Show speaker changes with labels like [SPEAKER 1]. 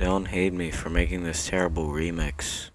[SPEAKER 1] Don't hate me for making this terrible remix.